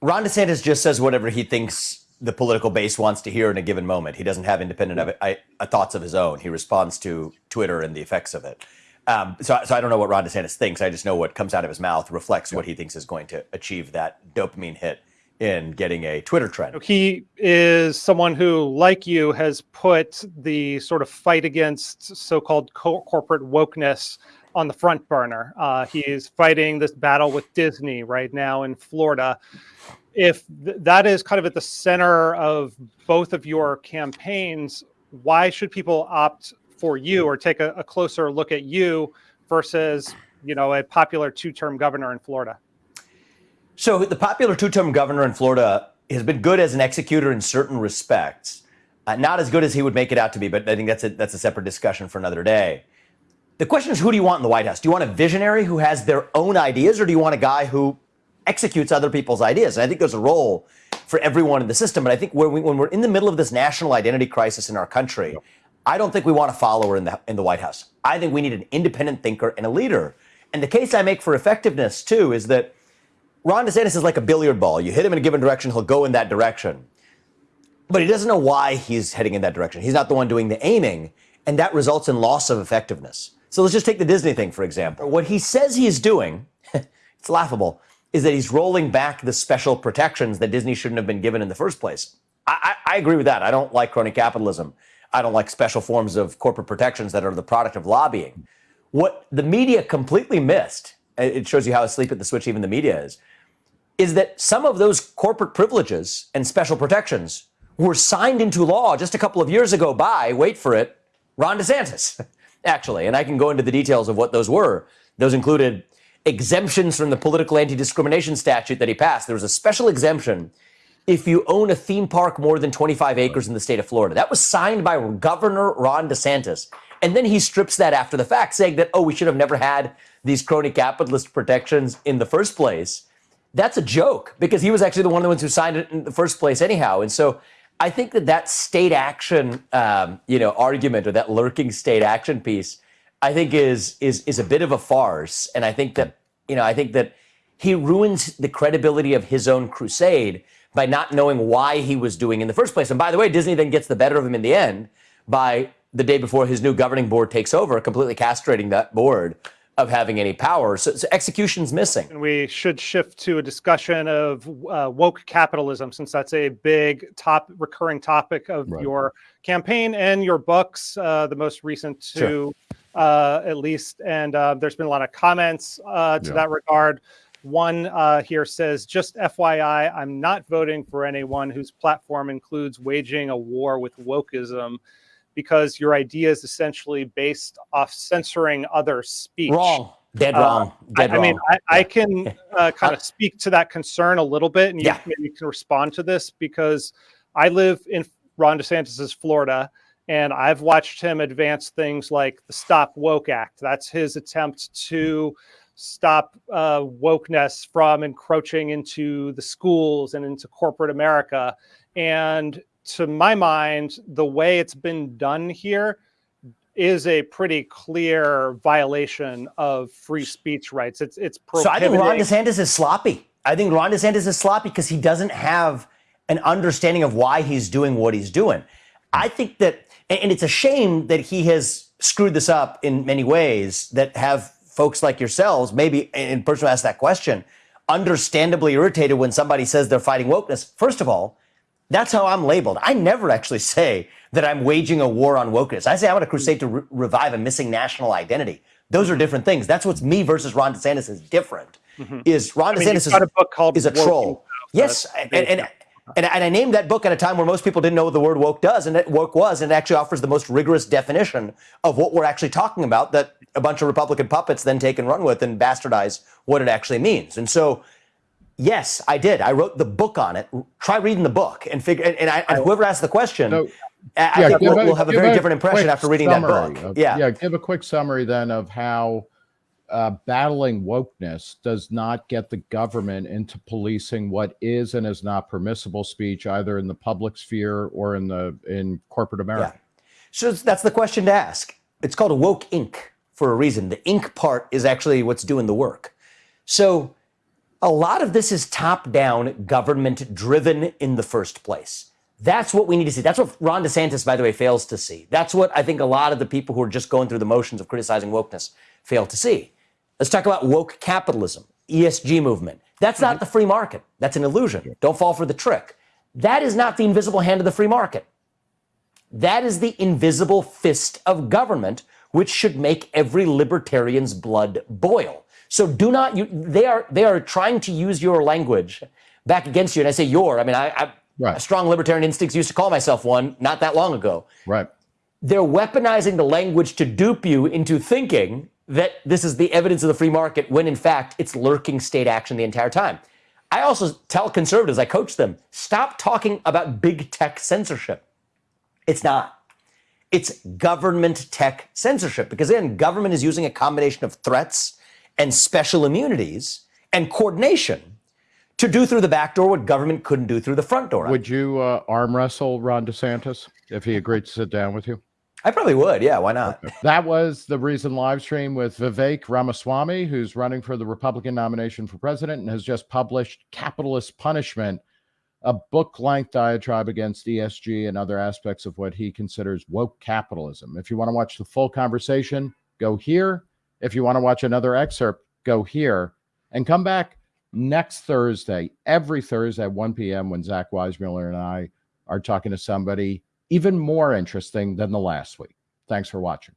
Ron DeSantis just says whatever he thinks the political base wants to hear in a given moment. He doesn't have independent of it, uh, thoughts of his own. He responds to Twitter and the effects of it. Um, so, so I don't know what Ron DeSantis thinks. I just know what comes out of his mouth reflects what he thinks is going to achieve that dopamine hit in getting a Twitter trend. He is someone who, like you, has put the sort of fight against so-called co corporate wokeness on the front burner. Uh, he's fighting this battle with Disney right now in Florida. If th that is kind of at the center of both of your campaigns, why should people opt for you or take a, a closer look at you versus, you know, a popular two-term governor in Florida? So the popular two-term governor in Florida has been good as an executor in certain respects. Uh, not as good as he would make it out to be, but I think that's a, that's a separate discussion for another day. The question is, who do you want in the White House? Do you want a visionary who has their own ideas, or do you want a guy who executes other people's ideas? And I think there's a role for everyone in the system. But I think when, we, when we're in the middle of this national identity crisis in our country, I don't think we want a follower in the in the White House. I think we need an independent thinker and a leader. And the case I make for effectiveness too is that Ron DeSantis is like a billiard ball. You hit him in a given direction, he'll go in that direction. But he doesn't know why he's heading in that direction. He's not the one doing the aiming, and that results in loss of effectiveness. So let's just take the Disney thing, for example. What he says he's doing, it's laughable, is that he's rolling back the special protections that Disney shouldn't have been given in the first place. I, I, I agree with that. I don't like crony capitalism. I don't like special forms of corporate protections that are the product of lobbying. What the media completely missed, it shows you how asleep at the switch even the media is, is that some of those corporate privileges and special protections were signed into law just a couple of years ago by, wait for it, Ron DeSantis, actually. And I can go into the details of what those were. Those included exemptions from the political anti discrimination statute that he passed. There was a special exemption if you own a theme park more than 25 acres in the state of Florida. That was signed by Governor Ron DeSantis. And then he strips that after the fact, saying that, oh, we should have never had these crony capitalist protections in the first place that's a joke because he was actually the one of the ones who signed it in the first place anyhow. And so I think that that state action, um, you know, argument or that lurking state action piece, I think is is is a bit of a farce. And I think that you know, I think that he ruins the credibility of his own crusade by not knowing why he was doing in the first place. And by the way, Disney then gets the better of him in the end by the day before his new governing board takes over, completely castrating that board of having any power. So, so, execution's missing. And we should shift to a discussion of uh, woke capitalism, since that's a big top recurring topic of right. your campaign and your books, uh, the most recent two, sure. uh, at least. And uh, there's been a lot of comments uh, to yeah. that regard. One uh, here says, just FYI, I'm not voting for anyone whose platform includes waging a war with wokeism because your idea is essentially based off censoring other speech. Wrong. Dead uh, wrong. Dead I, wrong. I mean, I, I can uh, kind of speak to that concern a little bit, and you yeah. maybe can respond to this because I live in Ron DeSantis's Florida, and I've watched him advance things like the Stop Woke Act. That's his attempt to stop uh, wokeness from encroaching into the schools and into corporate America. And to my mind, the way it's been done here is a pretty clear violation of free speech rights. It's it's so I think Ron DeSantis is sloppy. I think Ron DeSantis is sloppy because he doesn't have an understanding of why he's doing what he's doing. I think that, and it's a shame that he has screwed this up in many ways that have folks like yourselves, maybe in person who asked that question, understandably irritated when somebody says they're fighting wokeness. First of all, that's how I'm labeled. I never actually say that I'm waging a war on wokeness. I say I'm on a crusade to re revive a missing national identity. Those are different things. That's what's me versus Ron DeSantis is different. Mm -hmm. Is Ron I mean, DeSantis is, a book called is a troll? Yes, and, and, and, and, I named that book at a time where most people didn't know what the word woke does, and it woke was, and it actually offers the most rigorous definition of what we're actually talking about that a bunch of Republican puppets then take and run with and bastardize what it actually means. And so Yes, I did. I wrote the book on it. Try reading the book and figure. And, and, I, and whoever asked the question, I yeah, think we'll, a, we'll, have a very a different impression after reading that book. Of, yeah, yeah. Give a quick summary then of how uh, battling wokeness does not get the government into policing what is and is not permissible speech, either in the public sphere or in the in corporate America. Yeah. So that's the question to ask. It's called a Woke Inc for a reason. The ink part is actually what's doing the work. So A lot of this is top down, government driven in the first place. That's what we need to see. That's what Ron DeSantis, by the way, fails to see. That's what I think a lot of the people who are just going through the motions of criticizing wokeness fail to see. Let's talk about woke capitalism, ESG movement. That's not mm-hmm. the free market. That's an illusion. Don't fall for the trick. That is not the invisible hand of the free market. That is the invisible fist of government, which should make every libertarian's blood boil. So do not you they are they are trying to use your language back against you. And I say your, I mean I, I Right. strong libertarian instincts used to call myself one not that long ago. Right. They're weaponizing the language to dupe you into thinking that this is the evidence of the free market when in fact it's lurking state action the entire time. I also tell conservatives, I coach them, stop talking about big tech censorship. It's not. It's government tech censorship because then government is using a combination of threats and special immunities and coordination to do through the back door what government couldn't do through the front door. Would you uh, arm wrestle Ron DeSantis if he agreed to sit down with you? I probably would. Yeah, why not? That was the Reason live stream with Vivek Ramaswamy, who's running for the Republican nomination for president and has just published Capitalist Punishment, a book length diatribe against ESG and other aspects of what he considers woke capitalism. If you want to watch the full conversation, go here. If you want to watch another excerpt, go here and come back next Thursday, every Thursday at 1 p.m. when Zach Weissmueller and I are talking to somebody even more interesting than the last week. Thanks for watching.